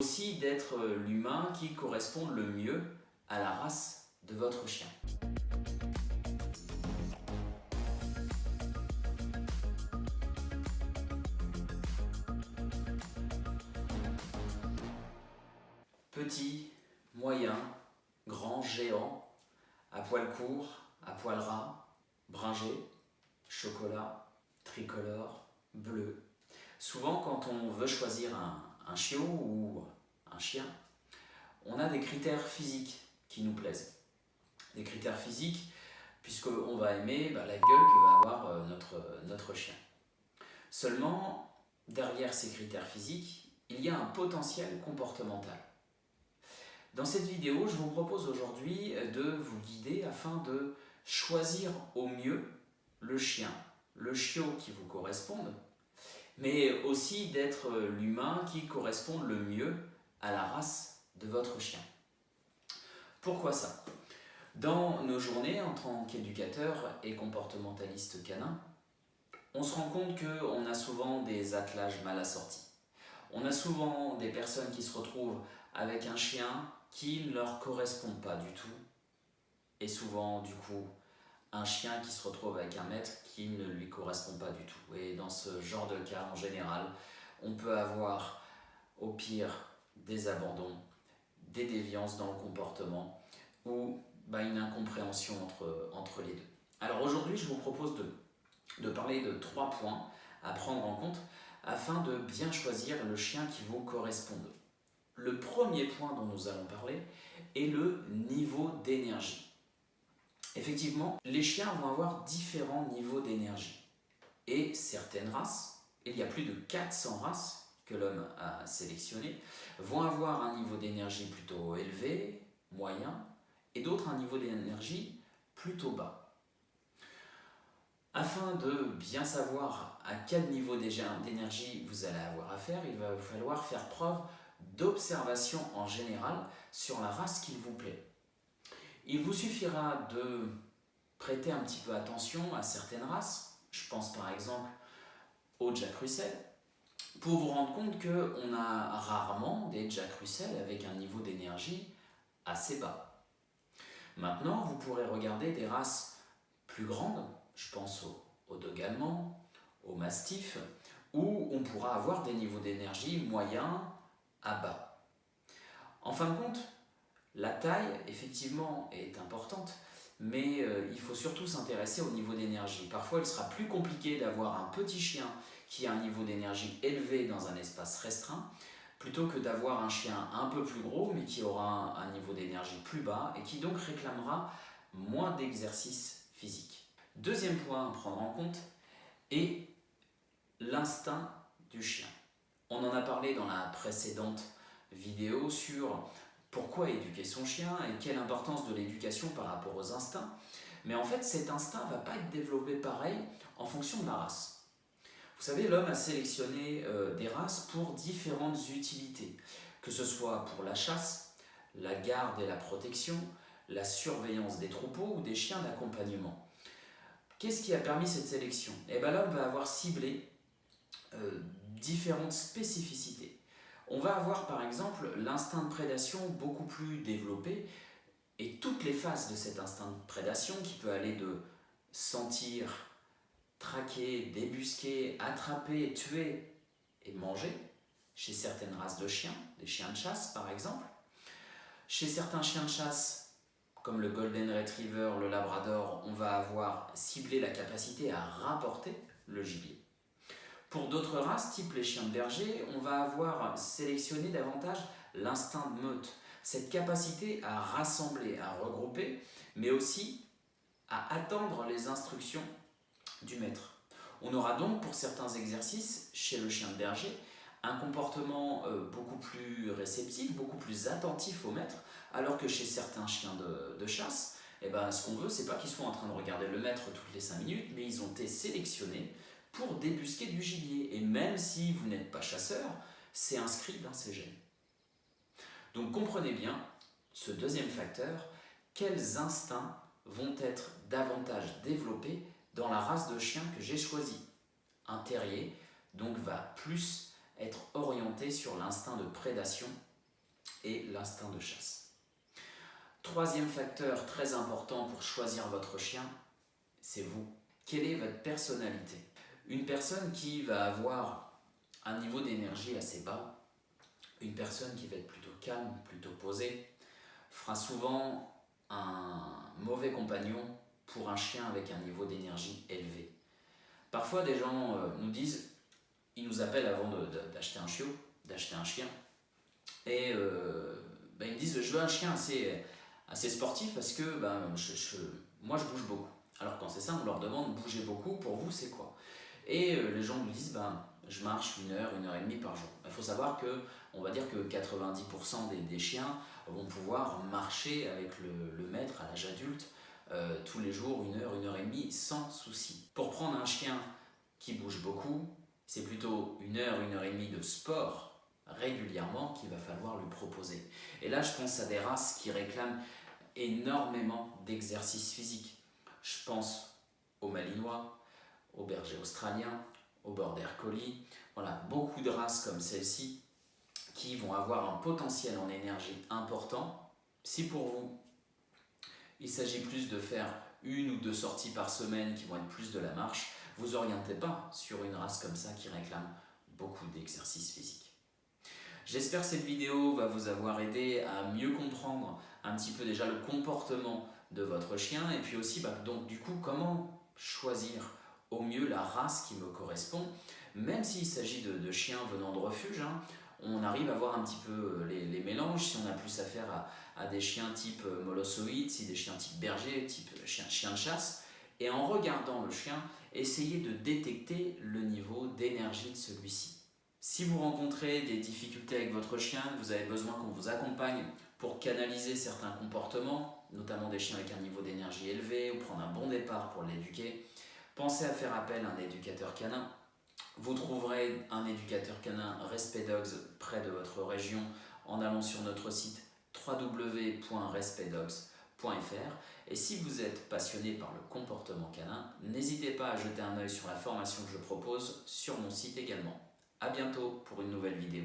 aussi d'être l'humain qui correspond le mieux à la race de votre chien. Petit, moyen, grand, géant, à poil court, à poil ras, bringé, chocolat, tricolore, bleu. Souvent, quand on veut choisir un, un chiot ou un chien, on a des critères physiques qui nous plaisent. Des critères physiques, puisqu'on va aimer bah, la gueule que va avoir euh, notre, notre chien. Seulement, derrière ces critères physiques, il y a un potentiel comportemental. Dans cette vidéo, je vous propose aujourd'hui de vous guider afin de choisir au mieux le chien, le chiot qui vous corresponde, mais aussi d'être l'humain qui correspond le mieux à la race de votre chien. Pourquoi ça? Dans nos journées en tant qu'éducateur et comportementaliste canin, on se rend compte qu'on a souvent des attelages mal assortis. On a souvent des personnes qui se retrouvent avec un chien qui ne leur correspond pas du tout. Et souvent, du coup, un chien qui se retrouve avec un maître qui ne lui correspond pas du tout. Et dans ce genre de cas, en général, on peut avoir au pire des abandons, des déviances dans le comportement ou bah, une incompréhension entre, les deux. Alors aujourd'hui, je vous propose de, de parler de trois points à prendre en compte afin de bien choisir le chien qui vous corresponde. Le premier point dont nous allons parler est le niveau d'énergie. Effectivement, les chiens vont avoir différents niveaux d'énergie. Et certaines races, il y a plus de 400 races que l'homme a sélectionnées, vont avoir un niveau d'énergie plutôt élevé, moyen, et d'autres un niveau d'énergie plutôt bas. Afin de bien savoir à quel niveau d'énergie vous allez avoir affaire, il va falloir faire preuve d'observation en général sur la race qu'il vous plaît. Il vous suffira de prêter un petit peu attention à certaines races, je pense par exemple au Jack Russell, pour vous rendre compte qu'on a rarement des Jack Russell avec un niveau d'énergie assez bas. Maintenant, vous pourrez regarder des races plus grandes, je pense au, au dog allemand, au mastiff, où on pourra avoir des niveaux d'énergie moyens à bas. En fin de compte, la taille, effectivement, est importante, mais euh, il faut surtout s'intéresser au niveau d'énergie. Parfois, il sera plus compliqué d'avoir un petit chien qui a un niveau d'énergie élevé dans un espace restreint, plutôt que d'avoir un chien un peu plus gros, mais qui aura un, niveau d'énergie plus bas et qui donc réclamera moins d'exercice physique. Deuxième point à prendre en compte est l'instinct du chien. On en a parlé dans la précédente vidéo sur pourquoi éduquer son chien et quelle importance de l'éducation par rapport aux instincts. Mais en fait, cet instinct ne va pas être développé pareil en fonction de la race. Vous savez, l'homme a sélectionné euh, des races pour différentes utilités, que ce soit pour la chasse, la garde et la protection, la surveillance des troupeaux ou des chiens d'accompagnement. Qu'est-ce qui a permis cette sélection? Eh bien, l'homme va avoir ciblé euh, différentes spécificités. On va avoir par exemple l'instinct de prédation beaucoup plus développé et toutes les phases de cet instinct de prédation qui peut aller de sentir, traquer, débusquer, attraper, tuer et manger chez certaines races de chiens, des chiens de chasse par exemple. Chez certains chiens de chasse, comme le Golden Retriever, le Labrador, on va avoir ciblé la capacité à rapporter le gibier. Pour d'autres races, type les chiens de berger, on va avoir sélectionné davantage l'instinct de meute, cette capacité à rassembler, à regrouper, mais aussi à attendre les instructions du maître. On aura donc pour certains exercices, chez le chien de berger, un comportement euh, beaucoup plus réceptif, beaucoup plus attentif au maître, alors que chez certains chiens de, chasse, eh ben, ce qu'on veut, c'est pas qu'ils soient en train de regarder le maître toutes les 5 minutes, mais ils ont été sélectionnés pour débusquer du gibier. Et même si vous n'êtes pas chasseur, c'est inscrit dans ces gènes. Donc comprenez bien, ce deuxième facteur, quels instincts vont être davantage développés dans la race de chien que j'ai choisi. Un terrier, donc, va plus être orienté sur l'instinct de prédation et l'instinct de chasse. Troisième facteur très important pour choisir votre chien, c'est vous. Quelle est votre personnalité? Une personne qui va avoir un niveau d'énergie assez bas, une personne qui va être plutôt calme, plutôt posée, fera souvent un mauvais compagnon pour un chien avec un niveau d'énergie élevé. Parfois, des gens euh, nous disent, ils nous appellent avant d'acheter un chiot, d'acheter un chien, et euh, ben, ils me disent, je veux un chien assez, sportif parce que ben, moi je bouge beaucoup. Alors quand c'est ça, on leur demande, bouger beaucoup, pour vous c'est quoi? Et euh, les gens nous disent, ben, je marche une heure, une heure et demie par jour. Il faut savoir que, on va dire que 90% des, chiens vont pouvoir marcher avec le, le maître à l'âge adulte euh, tous les jours, une heure, une heure et demie, sans souci. Pour prendre un chien qui bouge beaucoup, c'est plutôt une heure, une heure et demie de sport régulièrement qu'il va falloir lui proposer. Et là, je pense à des races qui réclament énormément d'exercice physique. Je pense aux Malinois, aux bergers australiens, aux Border Collie. Voilà, beaucoup de races comme celle-ci qui vont avoir un potentiel en énergie important. Si pour vous, il s'agit plus de faire une ou deux sorties par semaine qui vont être plus de la marche. Vous orientez pas sur une race comme ça qui réclame beaucoup d'exercice physique. J'espère que cette vidéo va vous avoir aidé à mieux comprendre un petit peu déjà le comportement de votre chien et puis aussi bah, donc du coup comment choisir au mieux la race qui me correspond. Même s'il s'agit de, chiens venant de refuge hein, on arrive à voir un petit peu euh, les, mélanges, si on a plus affaire à, à des chiens type euh, molossoïde, si des chiens type berger, type euh, chien, chien de chasse, et en regardant le chien, essayez de détecter le niveau d'énergie de celui-ci. Si vous rencontrez des difficultés avec votre chien, vous avez besoin qu'on vous accompagne pour canaliser certains comportements, notamment des chiens avec un niveau d'énergie élevé ou prendre un bon départ pour l'éduquer, pensez à faire appel à un éducateur canin vous trouverez un éducateur canin Respect Dogs près de votre région en allant sur notre site www.respectdogs.fr et si vous êtes passionné par le comportement canin, n'hésitez pas à jeter un œil sur la formation que je propose sur mon site également. A bientôt pour une nouvelle vidéo.